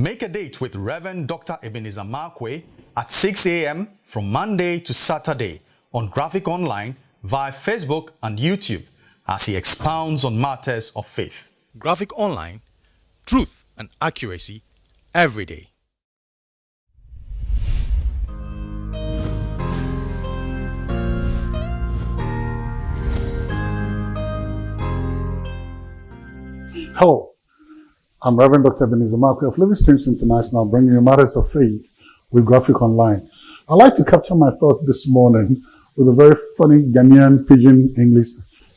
Make a date with Reverend Dr. Ebenezer Markwei at 6 a.m. from Monday to Saturday on Graphic Online via Facebook and YouTube as he expounds on matters of faith. Graphic Online, truth and accuracy every day. Hello, I'm Reverend Dr. Ebenezer of Living Streams International, bringing you matters of faith with Graphic Online. I'd like to capture my thoughts this morning with a very funny Ghanaian pidgin English,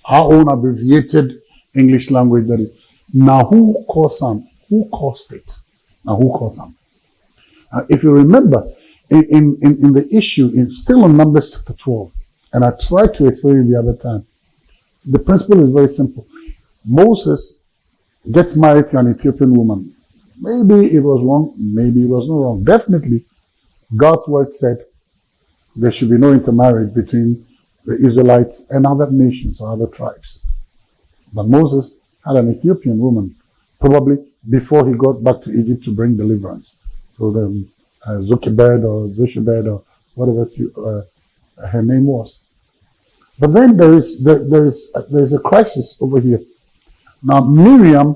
our own abbreviated English language that is, now who caused some? Who caused it? Now who caused some? Uh, if you remember, in, in, in the issue, in, still in Numbers chapter 12, and I tried to explain it the other time, the principle is very simple. Moses gets married to an Ethiopian woman. Maybe it was wrong, maybe it was not wrong. Definitely, God's word said there should be no intermarriage between the Israelites and other nations or other tribes. But Moses had an Ethiopian woman, probably before he got back to Egypt to bring deliverance. So the uh, Zukibed or Zushibed or whatever uh, her name was. But then there is there, there is uh, there is a crisis over here. Now Miriam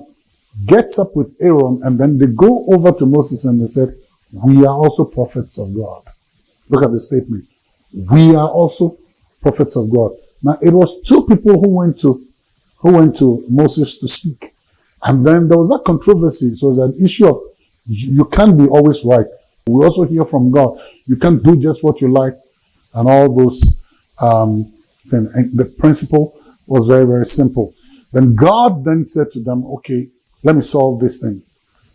gets up with Aaron and then they go over to Moses and they said, we are also prophets of God. Look at the statement. We are also prophets of God. Now it was two people who went to who went to Moses to speak. And then there was that controversy. So it was an issue of you can't be always right. We also hear from God. You can't do just what you like and all those um, things. And the principle was very, very simple. Then God then said to them, okay, let me solve this thing.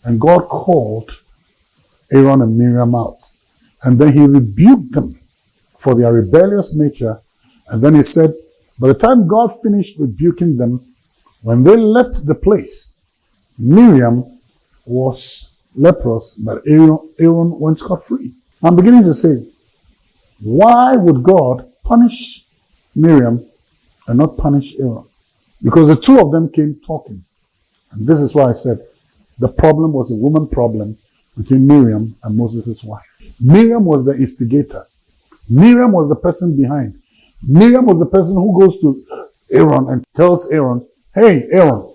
And God called Aaron and Miriam out. And then he rebuked them for their rebellious nature. And then he said, by the time God finished rebuking them, when they left the place, Miriam was leprous, but Aaron, Aaron went scot-free. I'm beginning to say, why would God punish Miriam and not punish Aaron? Because the two of them came talking. And this is why I said the problem was a woman problem between Miriam and Moses' wife. Miriam was the instigator. Miriam was the person behind. Miriam was the person who goes to Aaron and tells Aaron, hey, Aaron,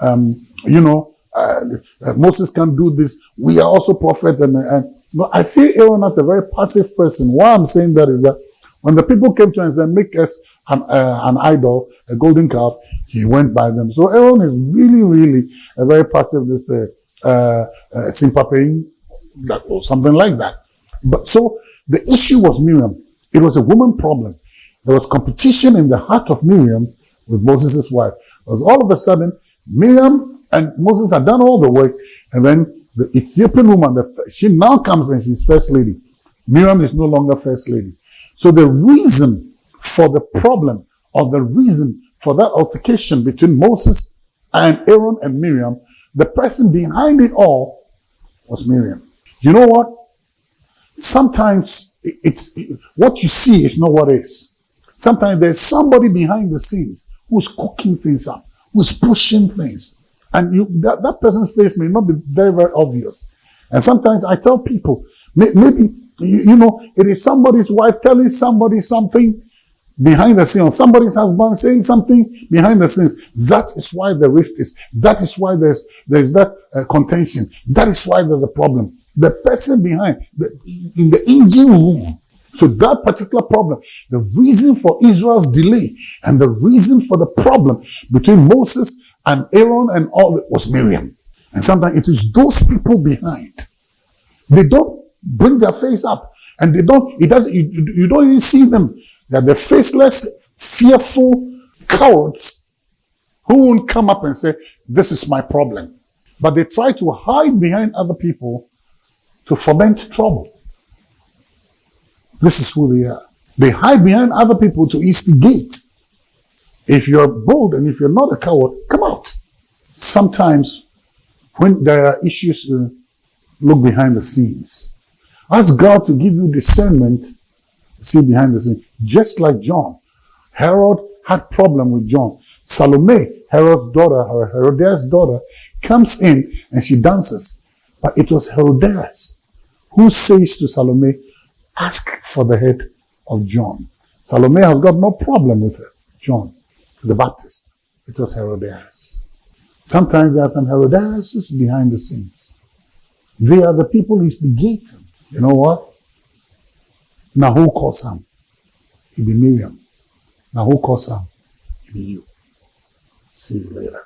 um, you know, uh, uh, Moses can do this. We are also prophets. And, and no, I see Aaron as a very passive person. Why I'm saying that is that when the people came to him and said, make us an, uh, an idol, a golden calf, he went by them. So Aaron is really, really a very passive, this, uh, uh, uh or something like that. But so the issue was Miriam. It was a woman problem. There was competition in the heart of Miriam with Moses' wife. Because all of a sudden, Miriam and Moses had done all the work, and then the Ethiopian woman, the, she now comes and she's first lady. Miriam is no longer first lady. So the reason for the problem or the reason for that altercation between Moses and Aaron and Miriam, the person behind it all was Miriam. You know what? Sometimes it's what you see is not what is. Sometimes there's somebody behind the scenes who's cooking things up, who's pushing things. And you, that, that person's face may not be very, very obvious. And sometimes I tell people, maybe you, you know, it is somebody's wife telling somebody something behind the scenes, somebody's husband saying something behind the scenes. That is why the rift is. That is why there's there's that uh, contention. That is why there's a problem. The person behind, the, in the engine room. So that particular problem, the reason for Israel's delay and the reason for the problem between Moses and Aaron and all was Miriam. And sometimes it is those people behind. They don't bring their face up. And they don't, it doesn't, you, you don't even see them. They're the faceless, fearful cowards who won't come up and say, this is my problem. But they try to hide behind other people to foment trouble. This is who they are. They hide behind other people to instigate. If you're bold and if you're not a coward, come out. Sometimes when there are issues, uh, look behind the scenes. Ask God to give you discernment see behind the scenes. Just like John. Herod had problem with John. Salome, Herod's daughter, or Herodias' daughter, comes in and she dances. But it was Herodias who says to Salome, ask for the head of John. Salome has got no problem with it. John the Baptist. It was Herodias. Sometimes there are some Herodias behind the scenes. They are the people who is the gate. You know what? Now who calls Sam? It be Miriam. Now who calls Sam? It be you. See you later.